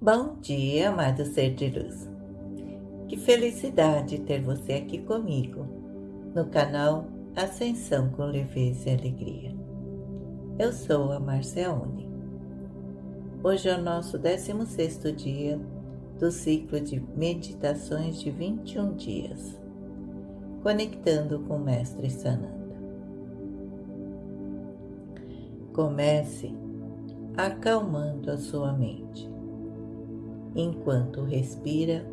Bom dia, amado ser de luz. Que felicidade ter você aqui comigo no canal Ascensão com Leveza e Alegria. Eu sou a Marciaone. Hoje é o nosso 16º dia do ciclo de meditações de 21 dias, conectando com o Mestre Sananda. Comece acalmando a sua mente enquanto respira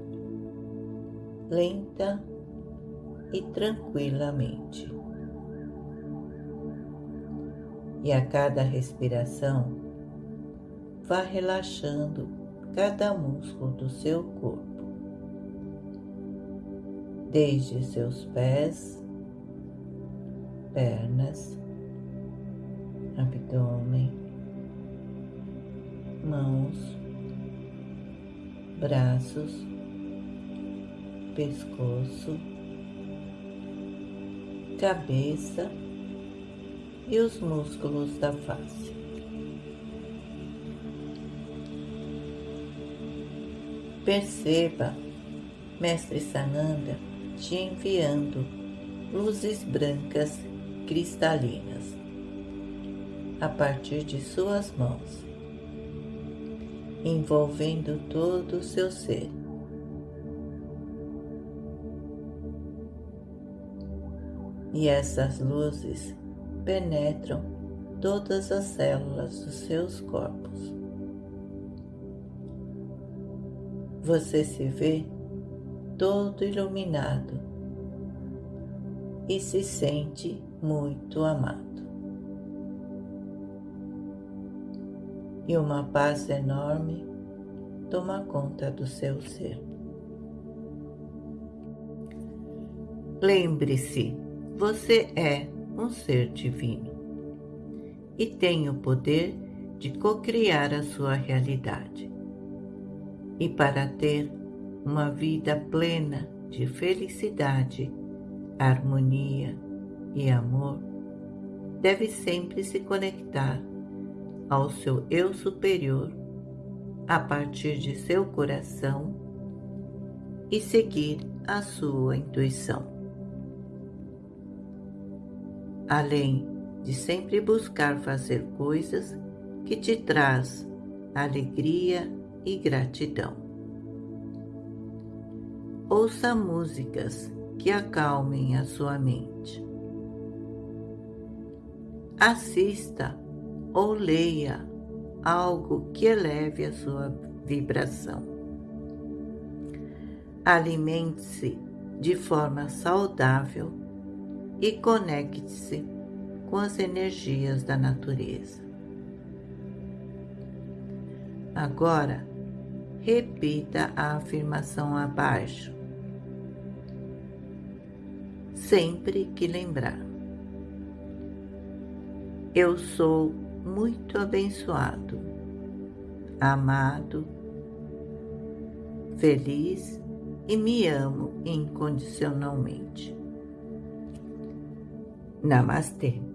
lenta e tranquilamente. E a cada respiração, vá relaxando cada músculo do seu corpo, desde seus pés, pernas, abdômen, mãos, braços, pescoço, cabeça e os músculos da face. Perceba, Mestre Sananda te enviando luzes brancas cristalinas a partir de suas mãos envolvendo todo o seu ser. E essas luzes penetram todas as células dos seus corpos. Você se vê todo iluminado e se sente muito amado. E uma paz enorme toma conta do seu ser. Lembre-se, você é um ser divino e tem o poder de cocriar a sua realidade. E para ter uma vida plena de felicidade, harmonia e amor, deve sempre se conectar ao seu eu superior a partir de seu coração e seguir a sua intuição. Além de sempre buscar fazer coisas que te traz alegria e gratidão. Ouça músicas que acalmem a sua mente. Assista ou leia algo que eleve a sua vibração. Alimente-se de forma saudável e conecte-se com as energias da natureza. Agora, repita a afirmação abaixo, sempre que lembrar. Eu sou muito abençoado, amado, feliz e me amo incondicionalmente. Namastê.